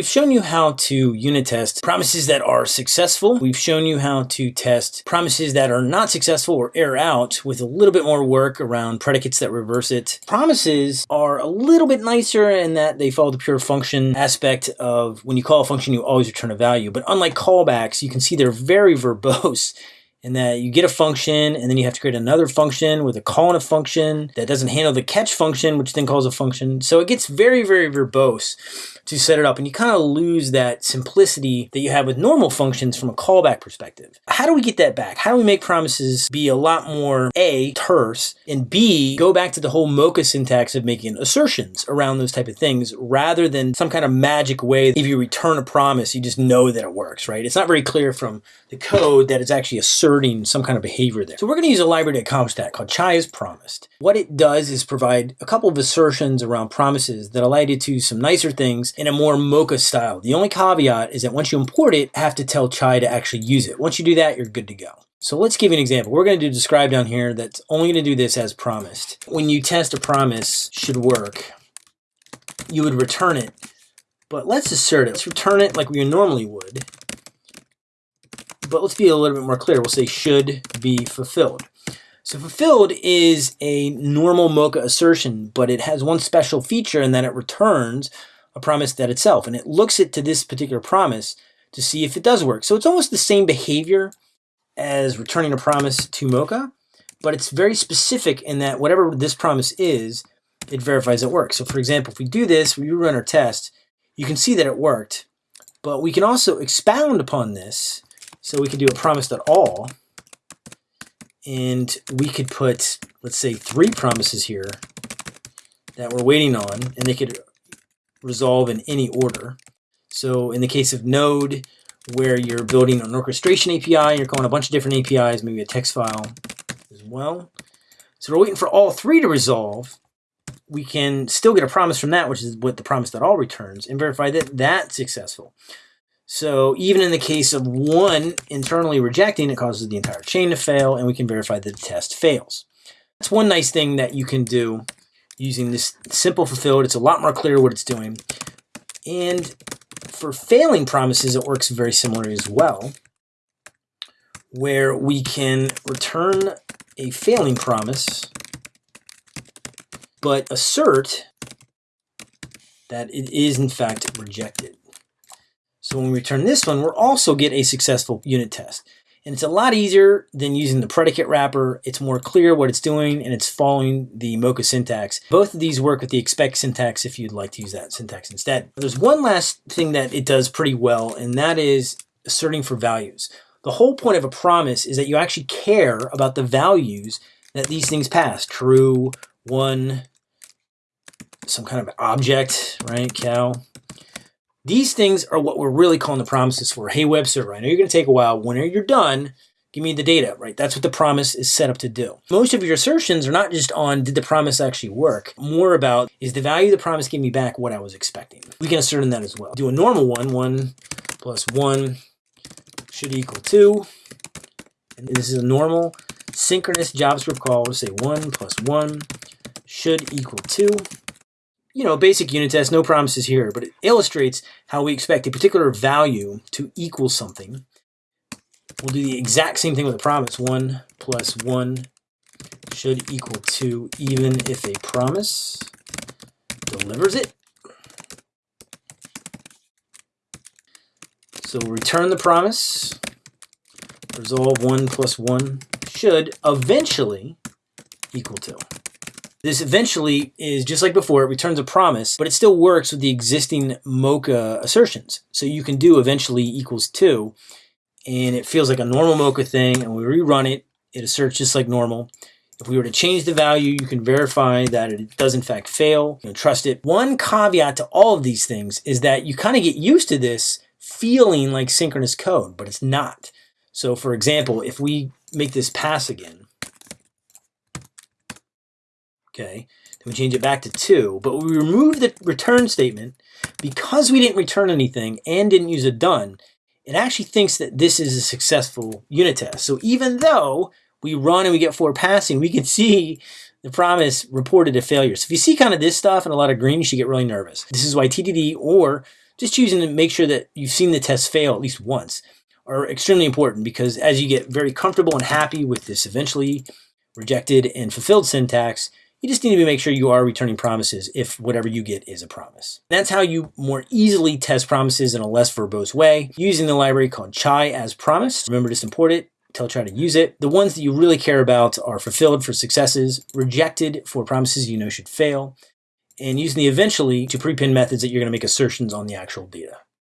We've shown you how to unit test promises that are successful. We've shown you how to test promises that are not successful or error out with a little bit more work around predicates that reverse it. Promises are a little bit nicer in that they follow the pure function aspect of when you call a function, you always return a value. But unlike callbacks, you can see they're very verbose in that you get a function and then you have to create another function with a call and a function that doesn't handle the catch function, which then calls a function. So it gets very, very verbose to set it up and you kind of lose that simplicity that you have with normal functions from a callback perspective. How do we get that back? How do we make promises be a lot more A, terse, and B, go back to the whole Mocha syntax of making assertions around those type of things rather than some kind of magic way if you return a promise, you just know that it works, right? It's not very clear from the code that it's actually some kind of behavior there. So we're going to use a library to accomplish that called chai as promised. What it does is provide a couple of assertions around promises that allow you to do some nicer things in a more Mocha style. The only caveat is that once you import it, have to tell chai to actually use it. Once you do that, you're good to go. So let's give you an example. We're going to do describe down here that's only going to do this as promised. When you test a promise should work, you would return it. But let's assert it. Let's return it like we normally would but let's be a little bit more clear. We'll say should be fulfilled. So fulfilled is a normal Mocha assertion, but it has one special feature in that it returns a promise that itself, and it looks it to this particular promise to see if it does work. So it's almost the same behavior as returning a promise to Mocha, but it's very specific in that whatever this promise is, it verifies it works. So for example, if we do this, we run our test, you can see that it worked, but we can also expound upon this so we could do a promised at all. And we could put, let's say, three promises here that we're waiting on, and they could resolve in any order. So in the case of Node, where you're building an orchestration API, you're calling a bunch of different APIs, maybe a text file as well. So we're waiting for all three to resolve. We can still get a promise from that, which is what the promise that all returns, and verify that that's successful. So even in the case of one internally rejecting, it causes the entire chain to fail, and we can verify that the test fails. That's one nice thing that you can do using this simple fulfilled. It's a lot more clear what it's doing. And for failing promises, it works very similarly as well, where we can return a failing promise, but assert that it is in fact rejected. So when we return this one, we'll also get a successful unit test. And it's a lot easier than using the predicate wrapper. It's more clear what it's doing and it's following the Mocha syntax. Both of these work with the expect syntax if you'd like to use that syntax instead. There's one last thing that it does pretty well and that is asserting for values. The whole point of a promise is that you actually care about the values that these things pass. True, one, some kind of object, right, cow, these things are what we're really calling the promises for. Hey, web server, I know you're going to take a while. When you're done, give me the data, right? That's what the promise is set up to do. Most of your assertions are not just on did the promise actually work, more about is the value the promise give me back what I was expecting. We can assert in that as well. Do a normal one, 1 plus 1 should equal 2. And this is a normal synchronous JavaScript call. We'll say 1 plus 1 should equal 2 you know, basic unit test, no promises here, but it illustrates how we expect a particular value to equal something. We'll do the exact same thing with a promise. 1 plus 1 should equal 2 even if a promise delivers it. So we'll return the promise. Resolve 1 plus 1 should eventually equal 2. This eventually is just like before, it returns a promise, but it still works with the existing Mocha assertions. So you can do eventually equals two, and it feels like a normal Mocha thing, and we rerun it, it asserts just like normal. If we were to change the value, you can verify that it does in fact fail. You can trust it. One caveat to all of these things is that you kind of get used to this feeling like synchronous code, but it's not. So for example, if we make this pass again, okay? Then we change it back to two, but we remove the return statement because we didn't return anything and didn't use a done, it actually thinks that this is a successful unit test. So even though we run and we get four passing, we can see the promise reported a failure. So if you see kind of this stuff and a lot of green, you should get really nervous. This is why TDD or just choosing to make sure that you've seen the test fail at least once are extremely important because as you get very comfortable and happy with this eventually rejected and fulfilled syntax, you just need to make sure you are returning promises if whatever you get is a promise. That's how you more easily test promises in a less verbose way using the library called chai as promised. Remember to import it, tell chai to use it. The ones that you really care about are fulfilled for successes, rejected for promises you know should fail, and using the eventually to prepend methods that you're going to make assertions on the actual data.